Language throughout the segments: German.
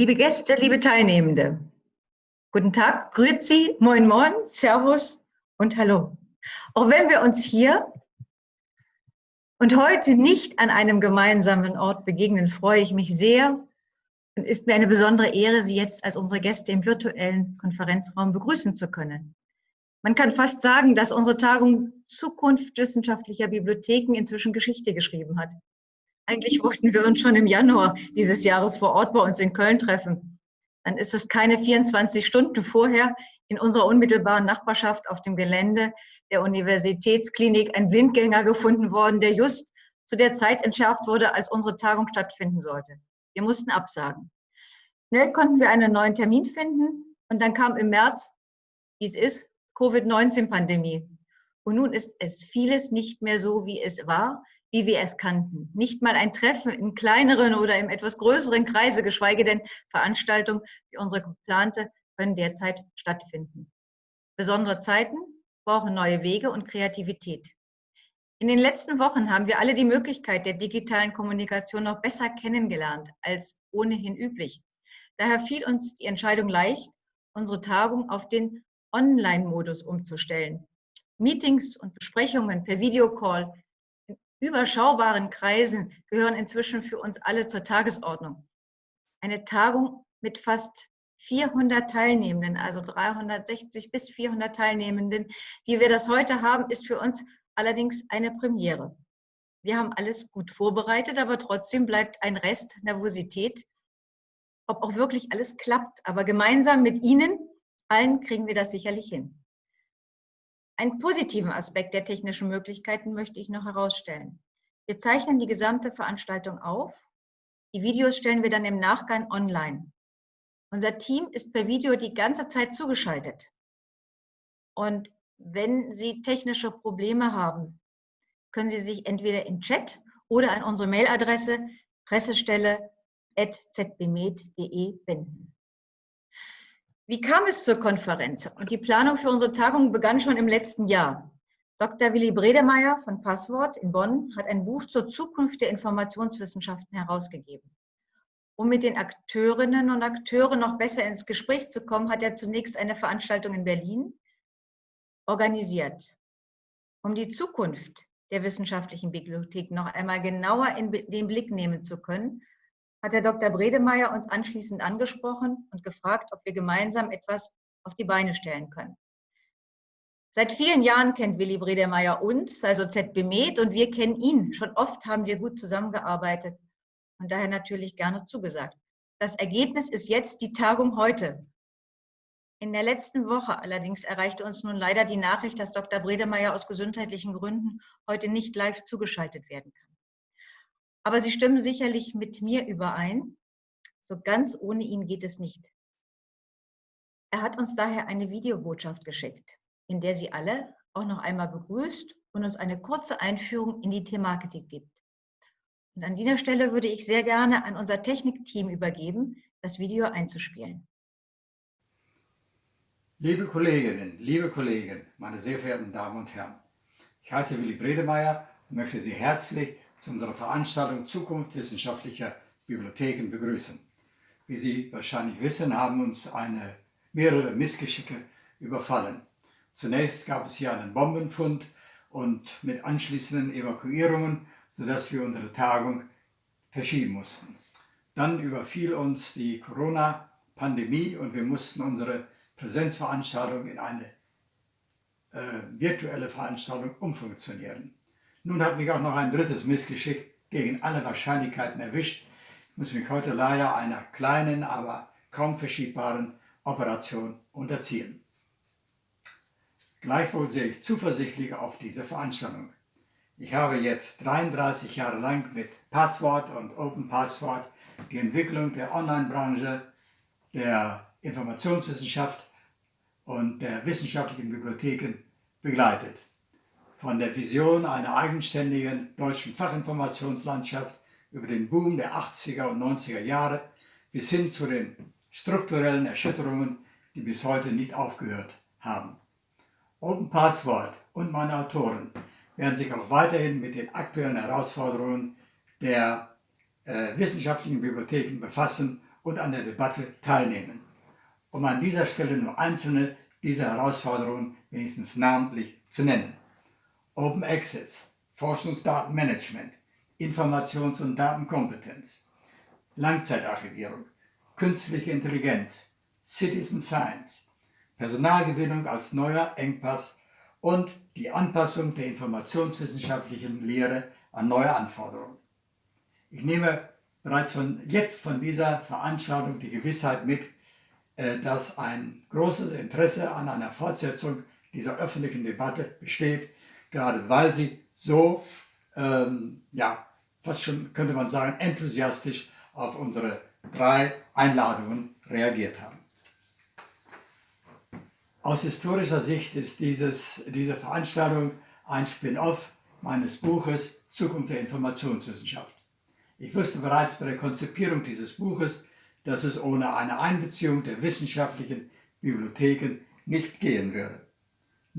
Liebe Gäste, liebe Teilnehmende, guten Tag, Grüezi, Moin Moin, Servus und Hallo. Auch wenn wir uns hier und heute nicht an einem gemeinsamen Ort begegnen, freue ich mich sehr und ist mir eine besondere Ehre, Sie jetzt als unsere Gäste im virtuellen Konferenzraum begrüßen zu können. Man kann fast sagen, dass unsere Tagung Zukunft wissenschaftlicher Bibliotheken inzwischen Geschichte geschrieben hat. Eigentlich wollten wir uns schon im Januar dieses Jahres vor Ort bei uns in Köln treffen. Dann ist es keine 24 Stunden vorher in unserer unmittelbaren Nachbarschaft auf dem Gelände der Universitätsklinik ein Blindgänger gefunden worden, der just zu der Zeit entschärft wurde, als unsere Tagung stattfinden sollte. Wir mussten absagen. Schnell konnten wir einen neuen Termin finden und dann kam im März, wie es ist, Covid-19-Pandemie. Und nun ist es vieles nicht mehr so, wie es war wie wir es kannten. Nicht mal ein Treffen in kleineren oder im etwas größeren Kreise, geschweige denn Veranstaltungen wie unsere geplante, können derzeit stattfinden. Besondere Zeiten brauchen neue Wege und Kreativität. In den letzten Wochen haben wir alle die Möglichkeit der digitalen Kommunikation noch besser kennengelernt als ohnehin üblich. Daher fiel uns die Entscheidung leicht, unsere Tagung auf den Online-Modus umzustellen. Meetings und Besprechungen per Videocall überschaubaren Kreisen gehören inzwischen für uns alle zur Tagesordnung. Eine Tagung mit fast 400 Teilnehmenden, also 360 bis 400 Teilnehmenden, wie wir das heute haben, ist für uns allerdings eine Premiere. Wir haben alles gut vorbereitet, aber trotzdem bleibt ein Rest Nervosität, ob auch wirklich alles klappt. Aber gemeinsam mit Ihnen allen kriegen wir das sicherlich hin. Einen positiven Aspekt der technischen Möglichkeiten möchte ich noch herausstellen. Wir zeichnen die gesamte Veranstaltung auf. Die Videos stellen wir dann im Nachgang online. Unser Team ist per Video die ganze Zeit zugeschaltet. Und wenn Sie technische Probleme haben, können Sie sich entweder im Chat oder an unsere Mailadresse pressestelle.zbmed.de wenden. Wie kam es zur Konferenz? Und die Planung für unsere Tagung begann schon im letzten Jahr. Dr. Willi Bredemeyer von Passwort in Bonn hat ein Buch zur Zukunft der Informationswissenschaften herausgegeben. Um mit den Akteurinnen und Akteuren noch besser ins Gespräch zu kommen, hat er zunächst eine Veranstaltung in Berlin organisiert. Um die Zukunft der wissenschaftlichen Bibliothek noch einmal genauer in den Blick nehmen zu können, hat Herr Dr. Bredemeyer uns anschließend angesprochen und gefragt, ob wir gemeinsam etwas auf die Beine stellen können. Seit vielen Jahren kennt Willi Bredemeyer uns, also ZB Med, und wir kennen ihn. Schon oft haben wir gut zusammengearbeitet und daher natürlich gerne zugesagt. Das Ergebnis ist jetzt die Tagung heute. In der letzten Woche allerdings erreichte uns nun leider die Nachricht, dass Dr. Bredemeyer aus gesundheitlichen Gründen heute nicht live zugeschaltet werden kann. Aber Sie stimmen sicherlich mit mir überein, so ganz ohne ihn geht es nicht. Er hat uns daher eine Videobotschaft geschickt, in der Sie alle auch noch einmal begrüßt und uns eine kurze Einführung in die Thematik gibt. Und an dieser Stelle würde ich sehr gerne an unser Technikteam übergeben, das Video einzuspielen. Liebe Kolleginnen, liebe Kollegen, meine sehr verehrten Damen und Herren, ich heiße Willi Bredemeyer und möchte Sie herzlich zu unserer Veranstaltung Zukunft wissenschaftlicher Bibliotheken begrüßen. Wie Sie wahrscheinlich wissen, haben uns eine, mehrere Missgeschicke überfallen. Zunächst gab es hier einen Bombenfund und mit anschließenden Evakuierungen, sodass wir unsere Tagung verschieben mussten. Dann überfiel uns die Corona-Pandemie und wir mussten unsere Präsenzveranstaltung in eine äh, virtuelle Veranstaltung umfunktionieren. Nun hat mich auch noch ein drittes Missgeschick gegen alle Wahrscheinlichkeiten erwischt. Ich muss mich heute leider einer kleinen, aber kaum verschiebbaren Operation unterziehen. Gleichwohl sehe ich zuversichtlich auf diese Veranstaltung. Ich habe jetzt 33 Jahre lang mit Passwort und Open Passwort die Entwicklung der Online-Branche, der Informationswissenschaft und der wissenschaftlichen Bibliotheken begleitet von der Vision einer eigenständigen deutschen Fachinformationslandschaft über den Boom der 80er und 90er Jahre bis hin zu den strukturellen Erschütterungen, die bis heute nicht aufgehört haben. Open Password und meine Autoren werden sich auch weiterhin mit den aktuellen Herausforderungen der äh, wissenschaftlichen Bibliotheken befassen und an der Debatte teilnehmen, um an dieser Stelle nur einzelne dieser Herausforderungen wenigstens namentlich zu nennen. Open Access, Forschungsdatenmanagement, Informations- und Datenkompetenz, Langzeitarchivierung, künstliche Intelligenz, Citizen Science, Personalgewinnung als neuer Engpass und die Anpassung der informationswissenschaftlichen Lehre an neue Anforderungen. Ich nehme bereits von jetzt von dieser Veranstaltung die Gewissheit mit, äh, dass ein großes Interesse an einer Fortsetzung dieser öffentlichen Debatte besteht, gerade weil sie so, ähm, ja, fast schon könnte man sagen, enthusiastisch auf unsere drei Einladungen reagiert haben. Aus historischer Sicht ist dieses, diese Veranstaltung ein Spin-off meines Buches Zukunft der Informationswissenschaft. Ich wusste bereits bei der Konzipierung dieses Buches, dass es ohne eine Einbeziehung der wissenschaftlichen Bibliotheken nicht gehen würde.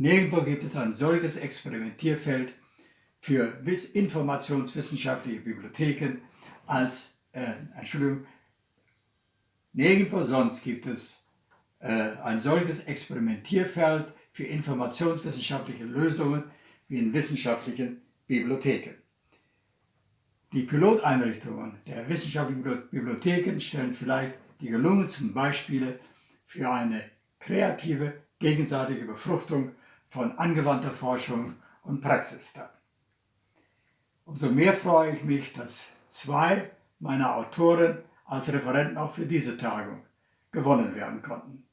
Nirgendwo gibt es ein solches Experimentierfeld für informationswissenschaftliche Bibliotheken als, äh, Entschuldigung, nirgendwo sonst gibt es äh, ein solches Experimentierfeld für informationswissenschaftliche Lösungen wie in wissenschaftlichen Bibliotheken. Die Piloteinrichtungen der wissenschaftlichen Bibliotheken stellen vielleicht die gelungensten Beispiele für eine kreative, gegenseitige Befruchtung von angewandter Forschung und Praxis dar. Umso mehr freue ich mich, dass zwei meiner Autoren als Referenten auch für diese Tagung gewonnen werden konnten.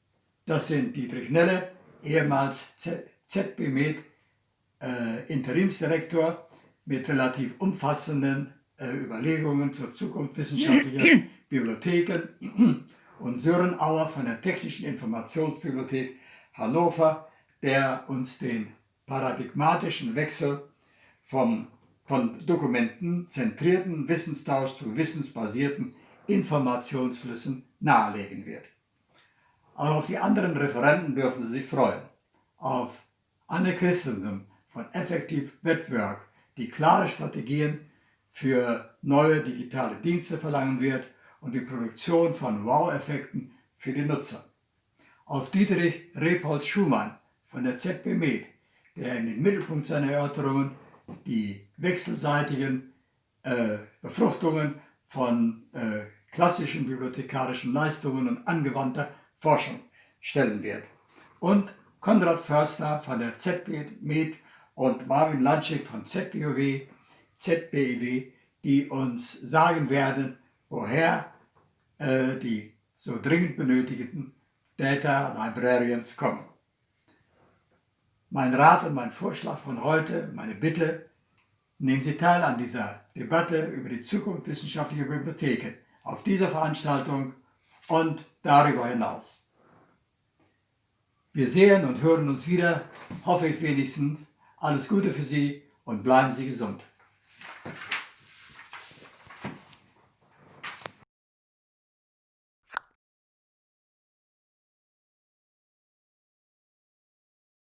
Das sind Dietrich Nelle, ehemals ZB-Med äh, Interimsdirektor mit relativ umfassenden äh, Überlegungen zur Zukunft wissenschaftlicher Bibliotheken und Sören Auer von der Technischen Informationsbibliothek Hannover, der uns den paradigmatischen Wechsel vom, von dokumentenzentrierten Wissenstausch zu wissensbasierten Informationsflüssen nahelegen wird. Auch auf die anderen Referenten dürfen Sie sich freuen. Auf Anne Christensen von Effective Network, die klare Strategien für neue digitale Dienste verlangen wird und die Produktion von Wow-Effekten für die Nutzer. Auf Dietrich Repolz Schumann von der ZB Med, der in den Mittelpunkt seiner Erörterungen die wechselseitigen äh, Befruchtungen von äh, klassischen bibliothekarischen Leistungen und angewandter Forschung stellen wird. Und Konrad Förster von der ZB Med und Marvin Lanschik von ZBOW ZBIW, die uns sagen werden, woher äh, die so dringend benötigten Data Librarians kommen. Mein Rat und mein Vorschlag von heute, meine Bitte, nehmen Sie teil an dieser Debatte über die Zukunft wissenschaftlicher Bibliotheken auf dieser Veranstaltung und darüber hinaus. Wir sehen und hören uns wieder, hoffe ich wenigstens. Alles Gute für Sie und bleiben Sie gesund.